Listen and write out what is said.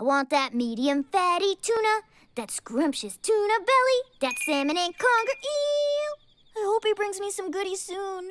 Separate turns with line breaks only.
I want that medium fatty tuna, that scrumptious tuna belly, that salmon and conger eel. I hope he brings me some goodies soon.